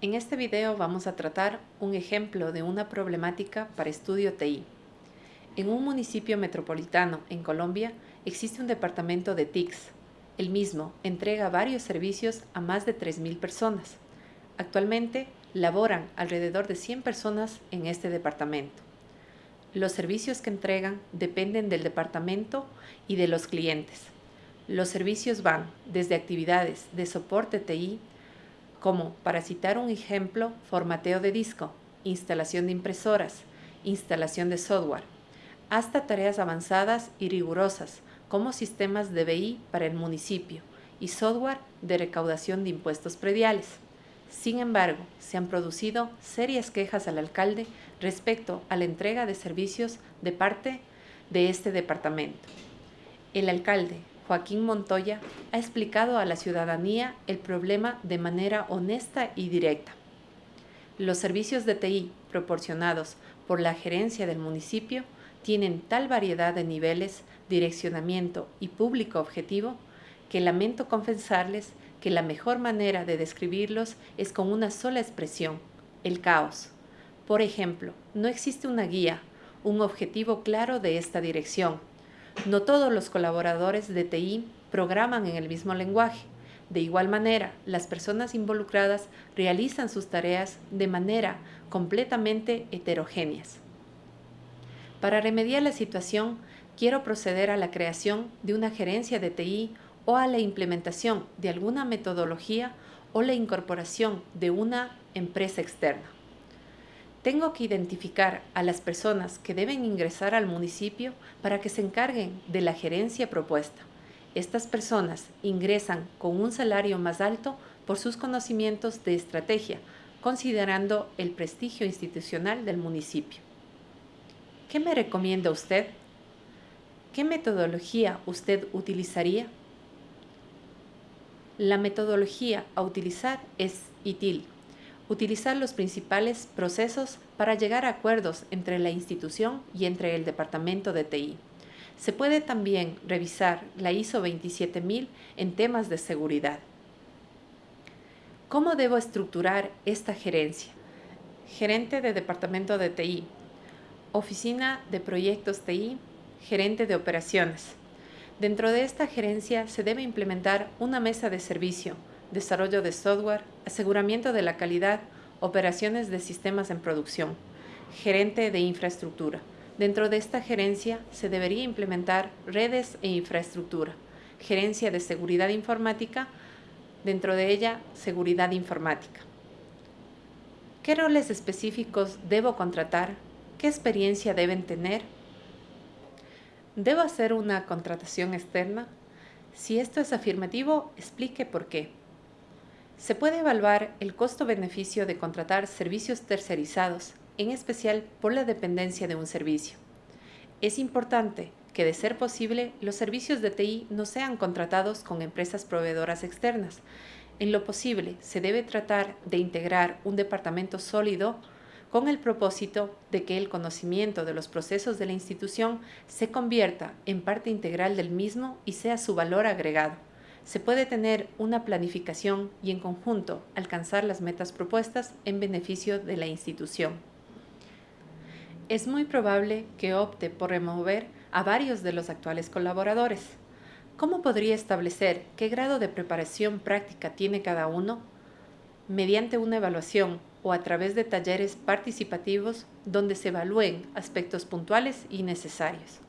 En este video vamos a tratar un ejemplo de una problemática para estudio TI. En un municipio metropolitano en Colombia existe un departamento de TICS. El mismo entrega varios servicios a más de 3.000 personas. Actualmente laboran alrededor de 100 personas en este departamento. Los servicios que entregan dependen del departamento y de los clientes. Los servicios van desde actividades de soporte TI como, para citar un ejemplo, formateo de disco, instalación de impresoras, instalación de software, hasta tareas avanzadas y rigurosas, como sistemas de BI para el municipio y software de recaudación de impuestos prediales. Sin embargo, se han producido serias quejas al alcalde respecto a la entrega de servicios de parte de este departamento. El alcalde, Joaquín Montoya ha explicado a la ciudadanía el problema de manera honesta y directa. Los servicios de TI proporcionados por la gerencia del municipio tienen tal variedad de niveles, direccionamiento y público objetivo que lamento confesarles que la mejor manera de describirlos es con una sola expresión, el caos. Por ejemplo, no existe una guía, un objetivo claro de esta dirección, no todos los colaboradores de TI programan en el mismo lenguaje. De igual manera, las personas involucradas realizan sus tareas de manera completamente heterogéneas. Para remediar la situación, quiero proceder a la creación de una gerencia de TI o a la implementación de alguna metodología o la incorporación de una empresa externa. Tengo que identificar a las personas que deben ingresar al municipio para que se encarguen de la gerencia propuesta. Estas personas ingresan con un salario más alto por sus conocimientos de estrategia, considerando el prestigio institucional del municipio. ¿Qué me recomienda usted? ¿Qué metodología usted utilizaría? La metodología a utilizar es ITIL, utilizar los principales procesos para llegar a acuerdos entre la institución y entre el departamento de TI. Se puede también revisar la ISO 27000 en temas de seguridad. ¿Cómo debo estructurar esta gerencia? Gerente de Departamento de TI, Oficina de Proyectos TI, Gerente de Operaciones. Dentro de esta gerencia se debe implementar una mesa de servicio, desarrollo de software, aseguramiento de la calidad, operaciones de sistemas en producción, gerente de infraestructura. Dentro de esta gerencia se debería implementar redes e infraestructura, gerencia de seguridad informática, dentro de ella seguridad informática. ¿Qué roles específicos debo contratar? ¿Qué experiencia deben tener? ¿Debo hacer una contratación externa? Si esto es afirmativo, explique por qué. Se puede evaluar el costo-beneficio de contratar servicios tercerizados, en especial por la dependencia de un servicio. Es importante que, de ser posible, los servicios de TI no sean contratados con empresas proveedoras externas. En lo posible, se debe tratar de integrar un departamento sólido con el propósito de que el conocimiento de los procesos de la institución se convierta en parte integral del mismo y sea su valor agregado se puede tener una planificación y en conjunto alcanzar las metas propuestas en beneficio de la institución. Es muy probable que opte por remover a varios de los actuales colaboradores. ¿Cómo podría establecer qué grado de preparación práctica tiene cada uno? Mediante una evaluación o a través de talleres participativos donde se evalúen aspectos puntuales y necesarios.